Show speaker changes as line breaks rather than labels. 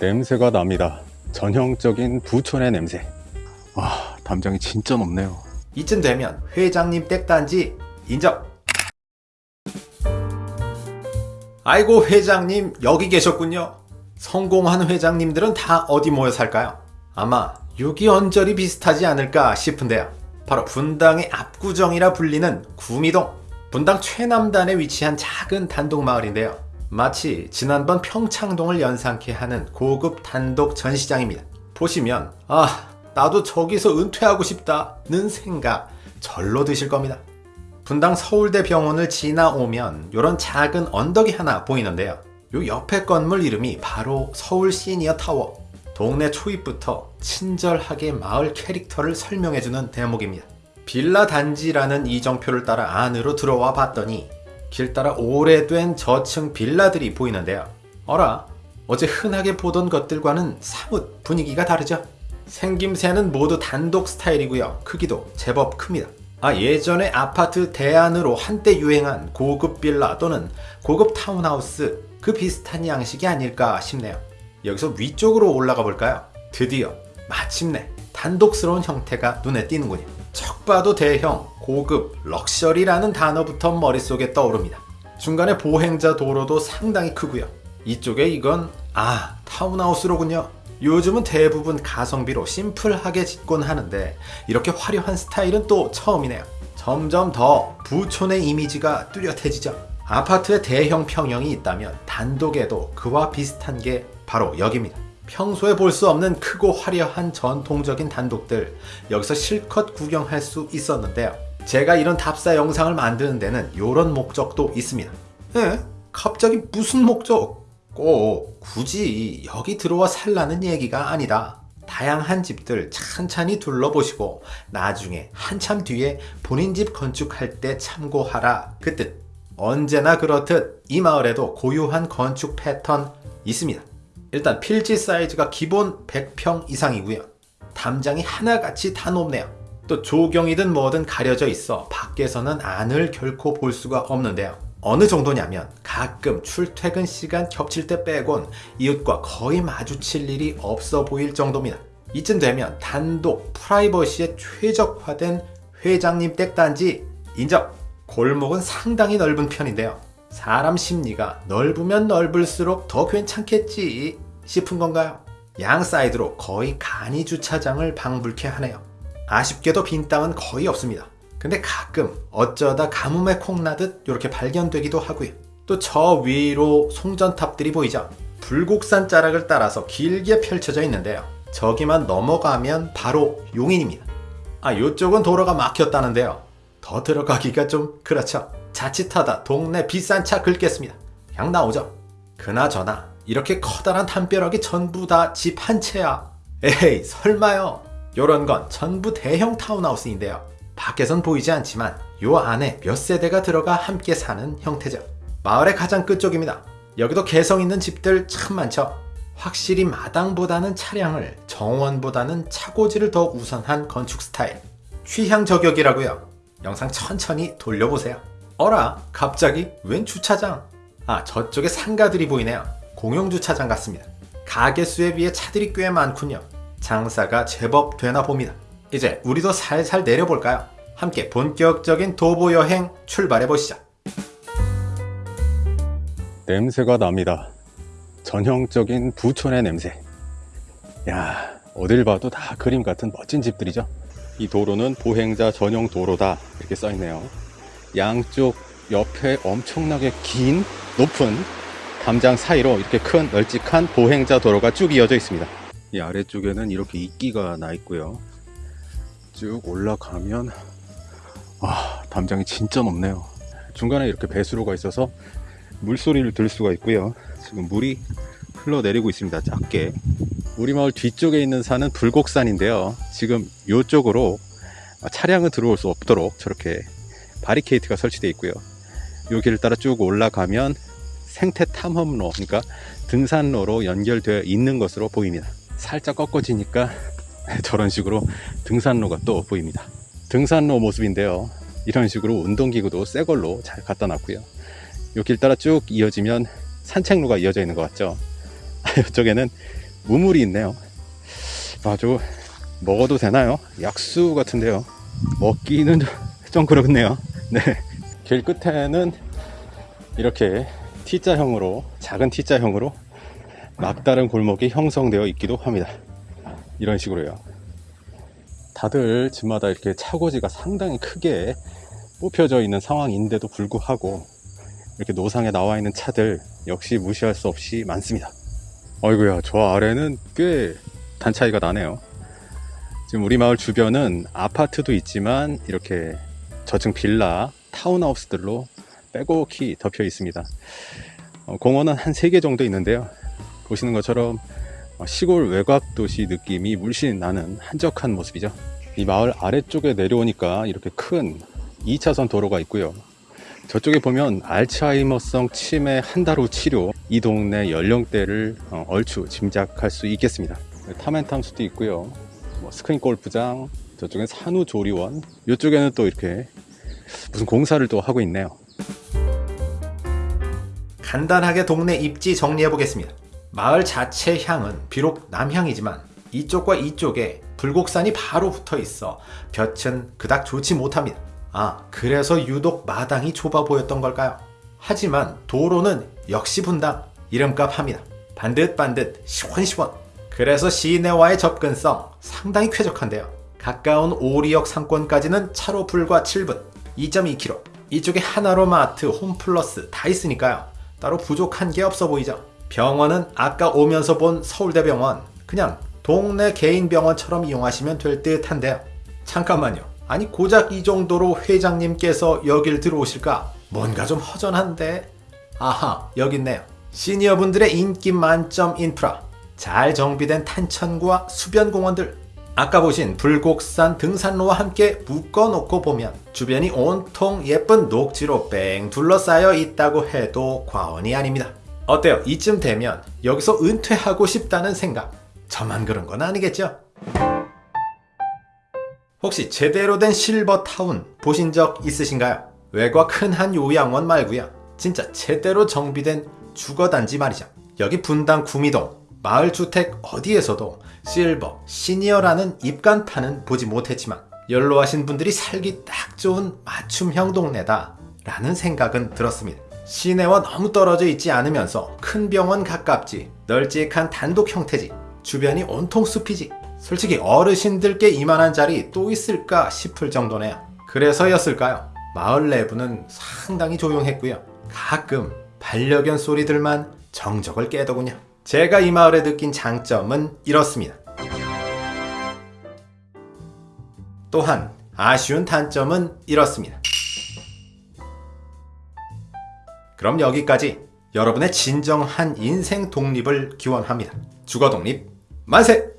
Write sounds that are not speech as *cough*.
냄새가 납니다. 전형적인 부촌의 냄새. 와, 담장이 진짜 높네요.
이쯤 되면 회장님 댁단지 인정. 아이고 회장님 여기 계셨군요. 성공한 회장님들은 다 어디 모여 살까요? 아마 여기 언저리 비슷하지 않을까 싶은데요. 바로 분당의 압구정이라 불리는 구미동. 분당 최남단에 위치한 작은 단독 마을인데요. 마치 지난번 평창동을 연상케 하는 고급 단독 전시장입니다. 보시면 아 나도 저기서 은퇴하고 싶다는 생각 절로 드실 겁니다. 분당 서울대 병원을 지나오면 이런 작은 언덕이 하나 보이는데요. 요 옆에 건물 이름이 바로 서울 시니어 타워. 동네 초입부터 친절하게 마을 캐릭터를 설명해주는 대목입니다. 빌라 단지라는 이정표를 따라 안으로 들어와 봤더니 길 따라 오래된 저층 빌라들이 보이는데요. 어라, 어제 흔하게 보던 것들과는 사뭇 분위기가 다르죠? 생김새는 모두 단독 스타일이고요. 크기도 제법 큽니다. 아, 예전에 아파트 대안으로 한때 유행한 고급 빌라 또는 고급 타운하우스 그 비슷한 양식이 아닐까 싶네요. 여기서 위쪽으로 올라가 볼까요? 드디어 마침내 단독스러운 형태가 눈에 띄는군요. 척 봐도 대형, 고급, 럭셔리라는 단어부터 머릿속에 떠오릅니다. 중간에 보행자 도로도 상당히 크고요. 이쪽에 이건 아 타운하우스로군요. 요즘은 대부분 가성비로 심플하게 짓곤 하는데 이렇게 화려한 스타일은 또 처음이네요. 점점 더 부촌의 이미지가 뚜렷해지죠. 아파트의 대형 평형이 있다면 단독에도 그와 비슷한 게 바로 여기입니다. 평소에 볼 수 없는 크고 화려한 전통적인 단독들 여기서 실컷 구경할 수 있었는데요. 제가 이런 답사 영상을 만드는 데는 이런 목적도 있습니다. 에? 갑자기 무슨 목적? 꼭 굳이 여기 들어와 살라는 얘기가 아니다. 다양한 집들 찬찬히 둘러보시고 나중에 한참 뒤에 본인 집 건축할 때 참고하라 그 뜻. 언제나 그렇듯 이 마을에도 고유한 건축 패턴 있습니다. 일단 필지 사이즈가 기본 100평 이상이고요. 담장이 하나같이 다 높네요. 또 조경이든 뭐든 가려져 있어 밖에서는 안을 결코 볼 수가 없는데요. 어느 정도냐면 가끔 출퇴근 시간 겹칠 때 빼곤 이웃과 거의 마주칠 일이 없어 보일 정도입니다. 이쯤 되면 단독 프라이버시에 최적화된 회장님 댁단지 인정! 골목은 상당히 넓은 편인데요. 사람 심리가 넓으면 넓을수록 더 괜찮겠지 싶은 건가요? 양 사이드로 거의 간이 주차장을 방불케 하네요. 아쉽게도 빈 땅은 거의 없습니다. 근데 가끔 어쩌다 가뭄에 콩나듯 이렇게 발견되기도 하고요. 또 저 위로 송전탑들이 보이죠? 불곡산 자락을 따라서 길게 펼쳐져 있는데요. 저기만 넘어가면 바로 용인입니다. 아, 이쪽은 도로가 막혔다는데요. 더 들어가기가 좀 그렇죠. 자칫하다 동네 비싼 차 긁겠습니다. 그냥 나오죠. 그나저나 이렇게 커다란 담벼락이 전부 다 집 한 채야. 에이 설마요. 요런 건 전부 대형 타운하우스인데요. 밖에선 보이지 않지만 요 안에 몇 세대가 들어가 함께 사는 형태죠. 마을의 가장 끝쪽입니다. 여기도 개성 있는 집들 참 많죠. 확실히 마당보다는 차량을 정원보다는 차고지를 더 우선한 건축 스타일. 취향 저격이라고요. 영상 천천히 돌려보세요. 어라 갑자기 웬 주차장? 아 저쪽에 상가들이 보이네요. 공용주차장 같습니다. 가게 수에 비해 차들이 꽤 많군요. 장사가 제법 되나 봅니다. 이제 우리도 살살 내려볼까요? 함께 본격적인 도보 여행 출발해 보시죠.
냄새가 납니다. 전형적인 부촌의 냄새. 야, 어딜 봐도 다 그림 같은 멋진 집들이죠. 이 도로는 보행자 전용 도로다 이렇게 써 있네요. 양쪽 옆에 엄청나게 긴 높은 담장 사이로 이렇게 큰 널찍한 보행자 도로가 쭉 이어져 있습니다. 이 아래쪽에는 이렇게 이끼가 나 있고요. 쭉 올라가면 아, 담장이 진짜 높네요. 중간에 이렇게 배수로가 있어서 물소리를 들을 수가 있고요. 지금 물이 흘러내리고 있습니다. 작게. 우리 마을 뒤쪽에 있는 산은 불곡산인데요. 지금 이쪽으로 차량은 들어올 수 없도록 저렇게 바리케이트가 설치되어 있고요. 이 길을 따라 쭉 올라가면 생태 탐험로, 그러니까 등산로로 연결되어 있는 것으로 보입니다. 살짝 꺾어지니까 *laughs* 저런 식으로 등산로가 또 보입니다. 등산로 모습인데요. 이런 식으로 운동기구도 새 걸로 잘 갖다 놨고요. 이길 따라 쭉 이어지면 산책로가 이어져 있는 것 같죠. *laughs* 이쪽에는 우물이 있네요. 아주 먹어도 되나요? 약수 같은데요. 먹기는 *laughs* 좀 그렇네요. 네. 길 끝에는 이렇게 T자형으로, 작은 T자형으로 막다른 골목이 형성되어 있기도 합니다. 이런 식으로요. 다들 집마다 이렇게 차고지가 상당히 크게 뽑혀져 있는 상황인데도 불구하고 이렇게 노상에 나와 있는 차들 역시 무시할 수 없이 많습니다. 어이구야, 저 아래는 꽤 단 차이가 나네요. 지금 우리 마을 주변은 아파트도 있지만 이렇게 저층 빌라, 타운하우스들로 빼곡히 덮여 있습니다. 어, 공원은 한 3개 정도 있는데요. 보시는 것처럼 어, 시골 외곽 도시 느낌이 물씬 나는 한적한 모습이죠. 이 마을 아래쪽에 내려오니까 이렇게 큰 2차선 도로가 있고요. 저쪽에 보면 알츠하이머성 치매 한 달 후 치료 이 동네 연령대를 어, 얼추 짐작할 수 있겠습니다. 탐앤탐수도 있고요. 뭐 스크린 골프장, 저쪽엔 산후조리원, 이쪽에는 또 이렇게 무슨 공사를 또 하고 있네요.
간단하게 동네 입지 정리해 보겠습니다. 마을 자체 향은 비록 남향이지만 이쪽과 이쪽에 불곡산이 바로 붙어 있어 볕은 그닥 좋지 못합니다. 아, 그래서 유독 마당이 좁아 보였던 걸까요? 하지만 도로는 역시 분당, 이름값 합니다. 반듯반듯, 시원시원. 그래서 시내와의 접근성 상당히 쾌적한데요. 가까운 오리역 상권까지는 차로 불과 7분, 2.2km. 이쪽에 하나로 마트, 홈플러스 다 있으니까요. 따로 부족한 게 없어 보이죠. 병원은 아까 오면서 본 서울대병원 그냥 동네 개인 병원처럼 이용하시면 될 듯 한데요. 잠깐만요. 아니 고작 이 정도로 회장님께서 여길 들어오실까? 뭔가 좀 허전한데. 아하 여기 있네요. 시니어분들의 인기 만점 인프라. 잘 정비된 탄천구와 수변공원들. 아까 보신 불곡산 등산로와 함께 묶어놓고 보면 주변이 온통 예쁜 녹지로 뺑 둘러싸여 있다고 해도 과언이 아닙니다. 어때요? 이쯤 되면 여기서 은퇴하고 싶다는 생각. 저만 그런 건 아니겠죠? 혹시 제대로 된 실버타운 보신 적 있으신가요? 외곽 흔한 요양원 말고요. 진짜 제대로 정비된 주거단지 말이죠. 여기 분당 구미동 마을 주택 어디에서도 실버 시니어라는 입간판은 보지 못했지만 연로하신 분들이 살기 딱 좋은 맞춤형 동네다 라는 생각은 들었습니다. 시내와 너무 떨어져 있지 않으면서 큰 병원 가깝지 널찍한 단독 형태지 주변이 온통 숲이지 솔직히 어르신들께 이만한 자리 또 있을까 싶을 정도네요. 그래서였을까요? 마을 내부는 상당히 조용했고요. 가끔 반려견 소리들만 정적을 깨더군요. 제가 이 마을에 느낀 장점은 이렇습니다. 또한 아쉬운 단점은 이렇습니다. 그럼 여기까지 여러분의 진정한 인생 독립을 기원합니다. 주거 독립 만세!